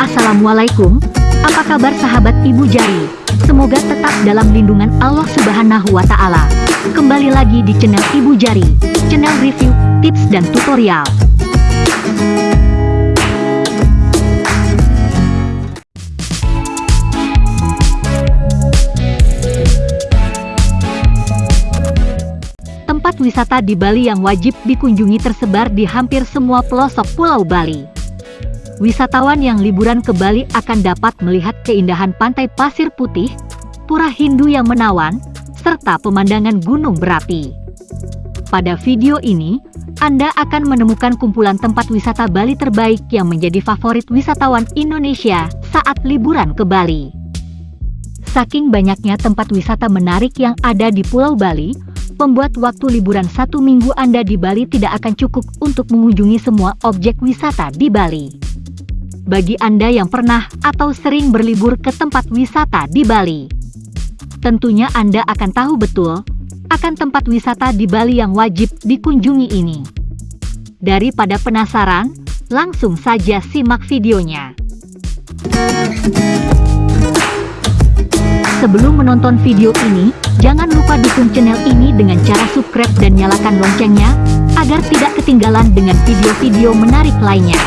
Assalamualaikum, apa kabar sahabat Ibu Jari? Semoga tetap dalam lindungan Allah Subhanahu wa Ta'ala. Kembali lagi di channel Ibu Jari, channel review, tips, dan tutorial. Tempat wisata di Bali yang wajib dikunjungi tersebar di hampir semua pelosok Pulau Bali. Wisatawan yang liburan ke Bali akan dapat melihat keindahan pantai pasir putih, pura Hindu yang menawan, serta pemandangan gunung berapi. Pada video ini, Anda akan menemukan kumpulan tempat wisata Bali terbaik yang menjadi favorit wisatawan Indonesia saat liburan ke Bali. Saking banyaknya tempat wisata menarik yang ada di Pulau Bali, membuat waktu liburan satu minggu Anda di Bali tidak akan cukup untuk mengunjungi semua objek wisata di Bali. Bagi Anda yang pernah atau sering berlibur ke tempat wisata di Bali, tentunya Anda akan tahu betul akan tempat wisata di Bali yang wajib dikunjungi ini. Daripada penasaran, langsung saja simak videonya. Sebelum menonton video ini, jangan lupa dukung channel ini dengan cara subscribe dan nyalakan loncengnya, agar tidak ketinggalan dengan video-video menarik lainnya.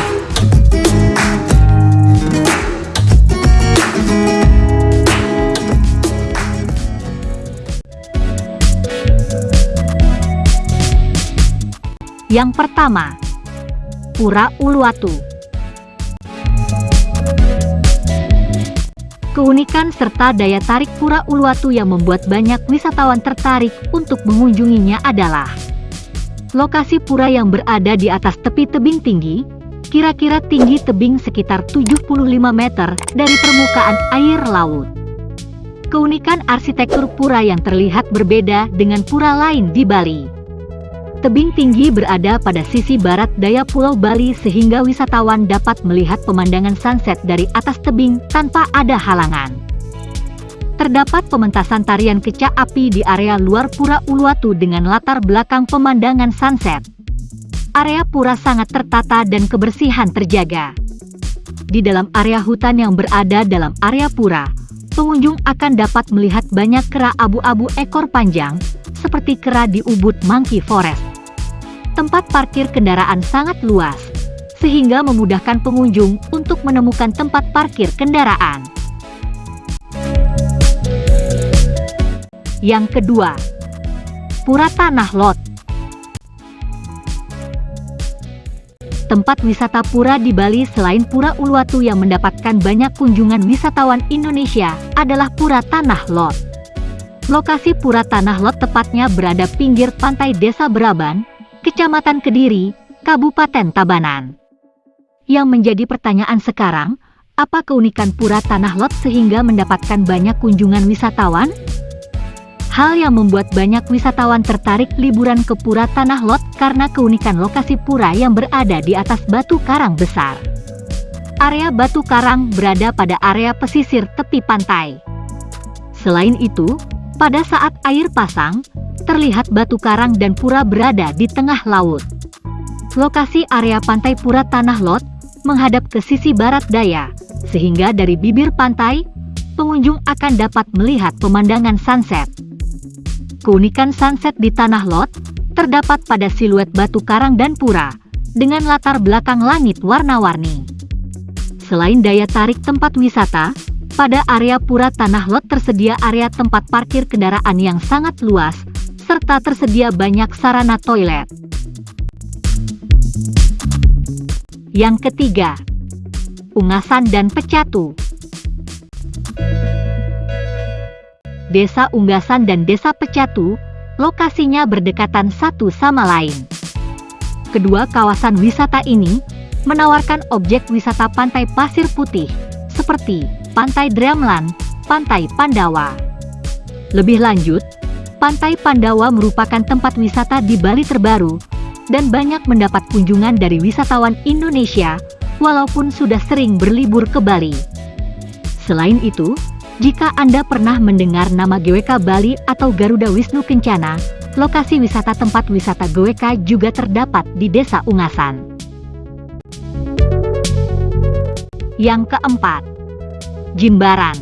Yang pertama, Pura Uluwatu. Keunikan serta daya tarik Pura Uluwatu yang membuat banyak wisatawan tertarik untuk mengunjunginya adalah lokasi pura yang berada di atas tepi tebing tinggi, kira-kira tinggi tebing sekitar 75 meter dari permukaan air laut. Keunikan arsitektur pura yang terlihat berbeda dengan pura lain di Bali. Tebing tinggi berada pada sisi barat daya Pulau Bali sehingga wisatawan dapat melihat pemandangan sunset dari atas tebing tanpa ada halangan. Terdapat pementasan tarian kecak api di area luar Pura Uluwatu dengan latar belakang pemandangan sunset. Area pura sangat tertata dan kebersihan terjaga. Di dalam area hutan yang berada dalam area pura, pengunjung akan dapat melihat banyak kera abu-abu ekor panjang, seperti kera di Ubud Monkey Forest tempat parkir kendaraan sangat luas, sehingga memudahkan pengunjung untuk menemukan tempat parkir kendaraan. Yang kedua, Pura Tanah Lot. Tempat wisata pura di Bali selain Pura Uluwatu yang mendapatkan banyak kunjungan wisatawan Indonesia adalah Pura Tanah Lot. Lokasi Pura Tanah Lot tepatnya berada pinggir pantai Desa Beraban, Kecamatan Kediri, Kabupaten Tabanan. Yang menjadi pertanyaan sekarang, apa keunikan Pura Tanah Lot sehingga mendapatkan banyak kunjungan wisatawan? Hal yang membuat banyak wisatawan tertarik liburan ke Pura Tanah Lot karena keunikan lokasi pura yang berada di atas batu karang besar. Area batu karang berada pada area pesisir tepi pantai. Selain itu, pada saat air pasang, terlihat batu karang dan pura berada di tengah laut. Lokasi area pantai Pura Tanah Lot menghadap ke sisi barat daya, sehingga dari bibir pantai, pengunjung akan dapat melihat pemandangan sunset. Keunikan sunset di Tanah Lot terdapat pada siluet batu karang dan pura, dengan latar belakang langit warna-warni. Selain daya tarik tempat wisata, pada area Pura Tanah Lot tersedia area tempat parkir kendaraan yang sangat luas, serta tersedia banyak sarana toilet. Yang ketiga, Ungasan dan Pecatu. Desa Unggasan dan Desa Pecatu, lokasinya berdekatan satu sama lain. Kedua kawasan wisata ini menawarkan objek wisata pantai pasir putih, seperti Pantai Dreamland, Pantai Pandawa. Lebih lanjut, Pantai Pandawa merupakan tempat wisata di Bali terbaru, dan banyak mendapat kunjungan dari wisatawan Indonesia, walaupun sudah sering berlibur ke Bali. Selain itu, jika Anda pernah mendengar nama GWK Bali atau Garuda Wisnu Kencana, lokasi wisata tempat wisata GWK juga terdapat di Desa Ungasan. Yang keempat, Jimbaran.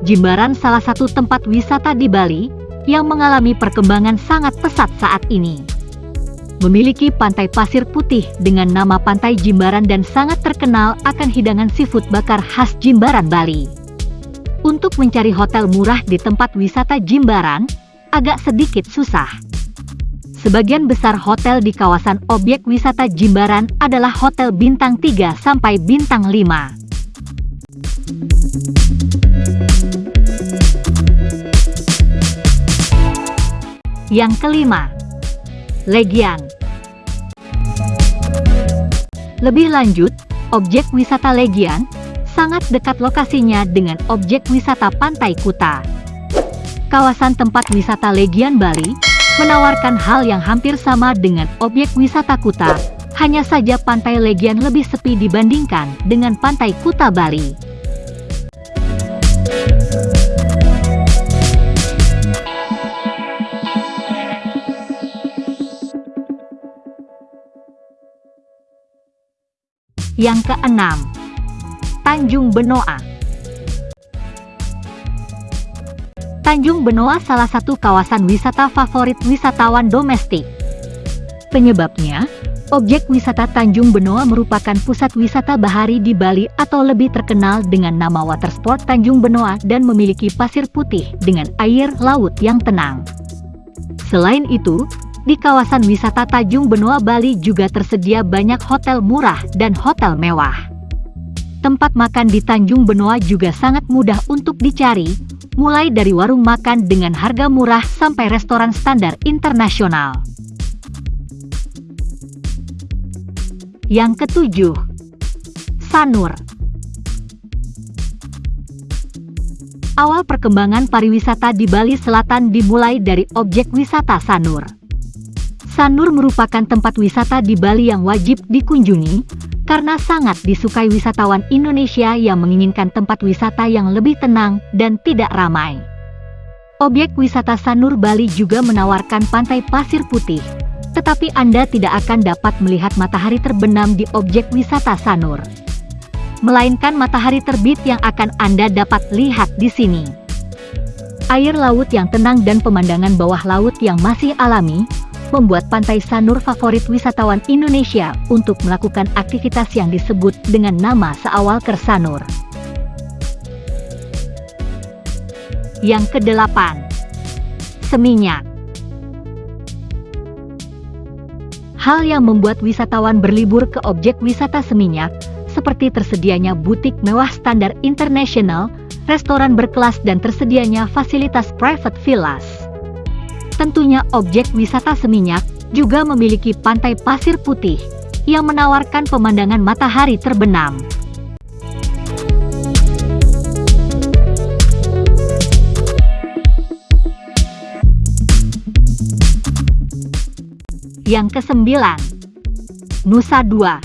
Jimbaran salah satu tempat wisata di Bali yang mengalami perkembangan sangat pesat saat ini. Memiliki pantai pasir putih dengan nama Pantai Jimbaran dan sangat terkenal akan hidangan seafood bakar khas Jimbaran, Bali. Untuk mencari hotel murah di tempat wisata Jimbaran, agak sedikit susah. Sebagian besar hotel di kawasan objek wisata Jimbaran adalah hotel bintang 3 sampai bintang 5. Yang kelima, Legian. Lebih lanjut, objek wisata Legian sangat dekat lokasinya dengan objek wisata Pantai Kuta. Kawasan tempat wisata Legian Bali menawarkan hal yang hampir sama dengan objek wisata Kuta, hanya saja Pantai Legian lebih sepi dibandingkan dengan Pantai Kuta Bali. Yang keenam, Tanjung Benoa. Tanjung Benoa salah satu kawasan wisata favorit wisatawan domestik. Penyebabnya, objek wisata Tanjung Benoa merupakan pusat wisata bahari di Bali atau lebih terkenal dengan nama Watersport Tanjung Benoa dan memiliki pasir putih dengan air laut yang tenang. Selain itu, di kawasan wisata Tanjung Benoa Bali juga tersedia banyak hotel murah dan hotel mewah. Tempat makan di Tanjung Benoa juga sangat mudah untuk dicari, mulai dari warung makan dengan harga murah sampai restoran standar internasional. Yang ketujuh, Sanur. Awal perkembangan pariwisata di Bali Selatan dimulai dari objek wisata Sanur. Sanur merupakan tempat wisata di Bali yang wajib dikunjungi, karena sangat disukai wisatawan Indonesia yang menginginkan tempat wisata yang lebih tenang dan tidak ramai. Objek wisata Sanur Bali juga menawarkan pantai pasir putih, tetapi Anda tidak akan dapat melihat matahari terbenam di objek wisata Sanur. Melainkan matahari terbit yang akan Anda dapat lihat di sini. Air laut yang tenang dan pemandangan bawah laut yang masih alami, membuat Pantai Sanur favorit wisatawan Indonesia untuk melakukan aktivitas yang disebut dengan nama seawal Kersanur. Yang kedelapan, Seminyak. Hal yang membuat wisatawan berlibur ke objek wisata Seminyak, seperti tersedianya butik mewah standar internasional, restoran berkelas dan tersedianya fasilitas private villas. Tentunya objek wisata Seminyak juga memiliki pantai pasir putih yang menawarkan pemandangan matahari terbenam. Yang kesembilan, Nusa Dua.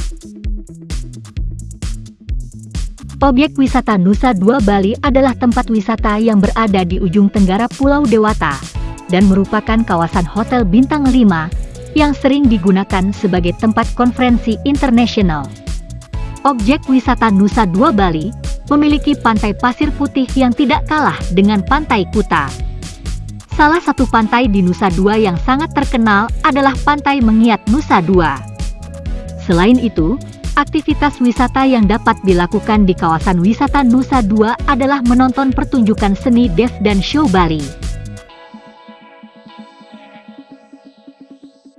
Objek wisata Nusa Dua Bali adalah tempat wisata yang berada di ujung tenggara Pulau Dewata, dan merupakan kawasan hotel bintang 5 yang sering digunakan sebagai tempat konferensi internasional. Objek wisata Nusa Dua Bali memiliki pantai pasir putih yang tidak kalah dengan pantai Kuta. Salah satu pantai di Nusa Dua yang sangat terkenal adalah Pantai Mengiat Nusa Dua. Selain itu, aktivitas wisata yang dapat dilakukan di kawasan wisata Nusa Dua adalah menonton pertunjukan seni Dev dan Show Bali.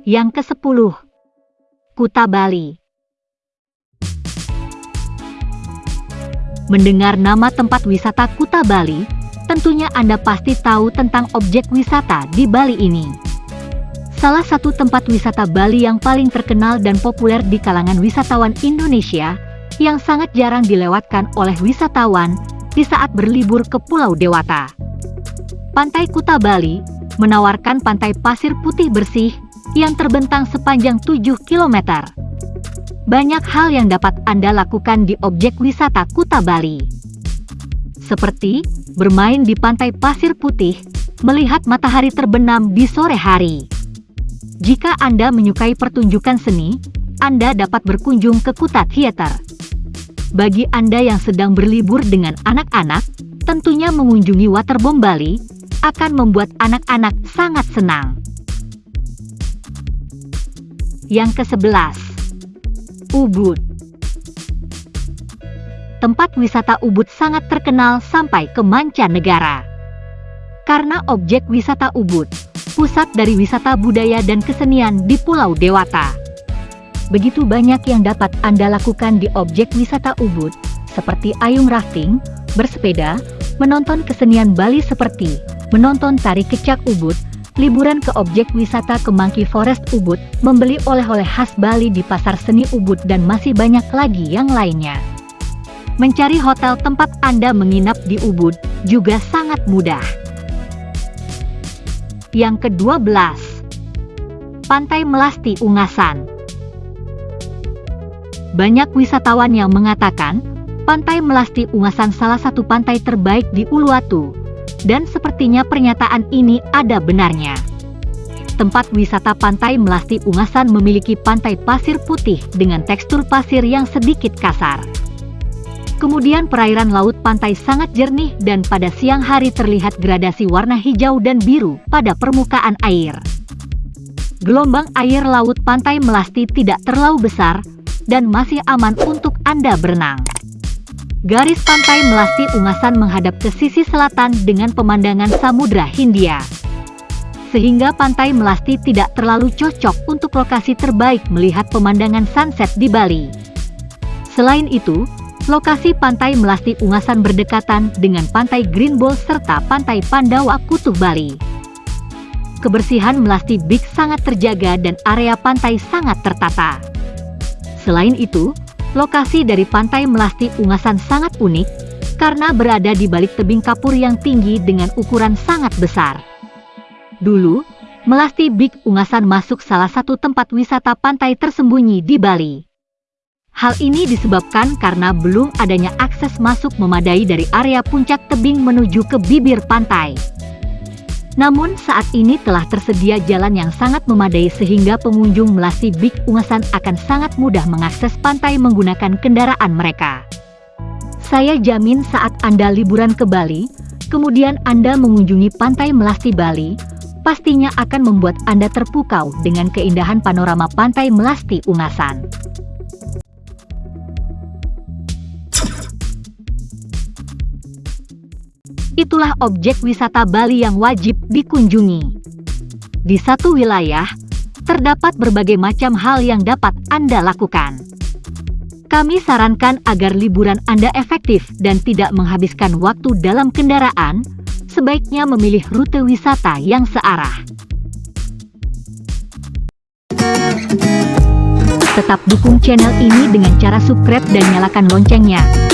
Yang ke-10. Kuta Bali Mendengar nama tempat wisata Kuta Bali, tentunya Anda pasti tahu tentang objek wisata di Bali ini. Salah satu tempat wisata Bali yang paling terkenal dan populer di kalangan wisatawan Indonesia, yang sangat jarang dilewatkan oleh wisatawan di saat berlibur ke Pulau Dewata. Pantai Kuta Bali menawarkan pantai pasir putih bersih yang terbentang sepanjang 7 km. Banyak hal yang dapat Anda lakukan di objek wisata Kuta Bali. Seperti, bermain di pantai pasir putih, melihat matahari terbenam di sore hari. Jika Anda menyukai pertunjukan seni, Anda dapat berkunjung ke Kuta Theater. Bagi Anda yang sedang berlibur dengan anak-anak, tentunya mengunjungi Waterbomb Bali akan membuat anak-anak sangat senang. Yang ke-11 Ubud Tempat wisata Ubud sangat terkenal sampai ke mancanegara. Karena objek wisata Ubud, pusat dari wisata budaya dan kesenian di Pulau Dewata. Begitu banyak yang dapat Anda lakukan di objek wisata Ubud, seperti ayung rafting, bersepeda, menonton kesenian Bali seperti menonton tari kecak Ubud, liburan ke objek wisata ke Monkey Forest Ubud, membeli oleh-oleh khas Bali di Pasar Seni Ubud dan masih banyak lagi yang lainnya. Mencari hotel tempat Anda menginap di Ubud juga sangat mudah. Yang ke-12 Pantai Melasti Ungasan Banyak wisatawan yang mengatakan, Pantai Melasti Ungasan salah satu pantai terbaik di Uluwatu, dan sepertinya pernyataan ini ada benarnya. Tempat wisata Pantai Melasti Ungasan memiliki pantai pasir putih dengan tekstur pasir yang sedikit kasar. Kemudian perairan laut pantai sangat jernih dan pada siang hari terlihat gradasi warna hijau dan biru pada permukaan air. Gelombang air laut pantai Melasti tidak terlalu besar dan masih aman untuk Anda berenang. Garis pantai Melasti Ungasan menghadap ke sisi selatan dengan pemandangan Samudra Hindia. Sehingga pantai Melasti tidak terlalu cocok untuk lokasi terbaik melihat pemandangan sunset di Bali. Selain itu, lokasi pantai Melasti Ungasan berdekatan dengan pantai Green Ball serta pantai Pandawa Kutub Bali. Kebersihan Melasti Beach sangat terjaga dan area pantai sangat tertata. Selain itu, Lokasi dari pantai Melasti Ungasan sangat unik, karena berada di balik tebing kapur yang tinggi dengan ukuran sangat besar. Dulu, Melasti Big Ungasan masuk salah satu tempat wisata pantai tersembunyi di Bali. Hal ini disebabkan karena belum adanya akses masuk memadai dari area puncak tebing menuju ke bibir pantai. Namun saat ini telah tersedia jalan yang sangat memadai sehingga pengunjung Melasi Big Ungasan akan sangat mudah mengakses pantai menggunakan kendaraan mereka. Saya jamin saat Anda liburan ke Bali, kemudian Anda mengunjungi pantai Melasti Bali, pastinya akan membuat Anda terpukau dengan keindahan panorama pantai Melasti Ungasan. Itulah objek wisata Bali yang wajib dikunjungi. Di satu wilayah, terdapat berbagai macam hal yang dapat Anda lakukan. Kami sarankan agar liburan Anda efektif dan tidak menghabiskan waktu dalam kendaraan, sebaiknya memilih rute wisata yang searah. Tetap dukung channel ini dengan cara subscribe dan nyalakan loncengnya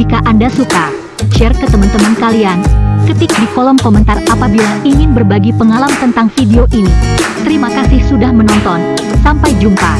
jika Anda suka, share ke teman-teman kalian, ketik di kolom komentar apabila ingin berbagi pengalaman tentang video ini. Terima kasih sudah menonton, sampai jumpa.